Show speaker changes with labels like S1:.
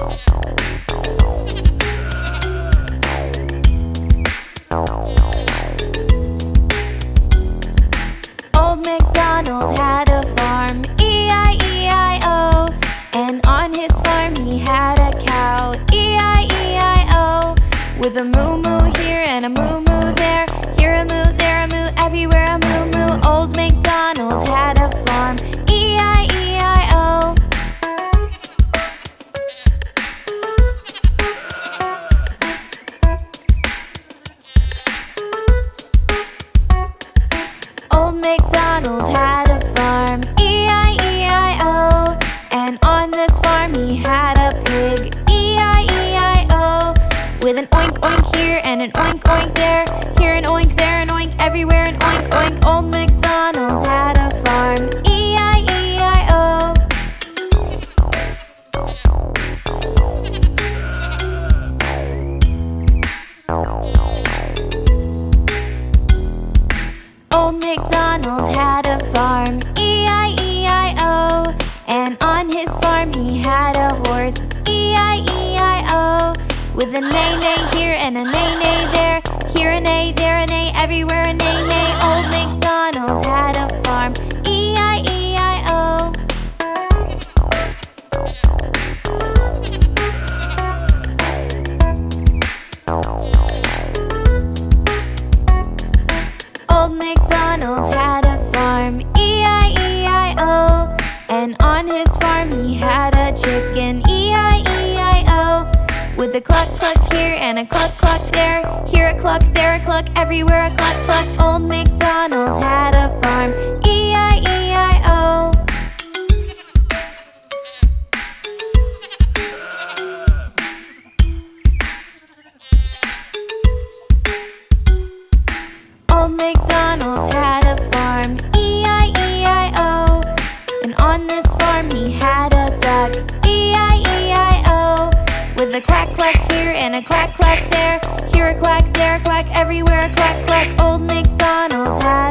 S1: Old MacDonald had a farm, E-I-E-I-O And on his farm he had a cow, E-I-E-I-O With a moo-moo here and a moo-moo there MacDonald had a farm, E-I-E-I-O And on this farm he had a pig, E-I-E-I-O With an oink oink here and an oink oink there. Here an oink, there an oink, everywhere an oink oink. Old MacDonald Old MacDonald had a farm, E-I-E-I-O And on his farm he had a horse, E-I-E-I-O With a neigh-neigh here and a neigh-neigh there Here a neigh, there a neigh, everywhere a neigh-neigh Old Old MacDonald had a farm, E-I-E-I-O And on his farm he had a chicken, E-I-E-I-O With a cluck cluck here and a cluck cluck there. Here a cluck, there a cluck, everywhere a cluck cluck. Old MacDonald had a farm, E-I-E-I-O Old MacDonald had a farm, E-I-E-I-O And on this farm he had a duck, E-I-E-I-O With a quack quack here and a quack quack there Here a quack, there a quack, everywhere a quack quack. Old MacDonald had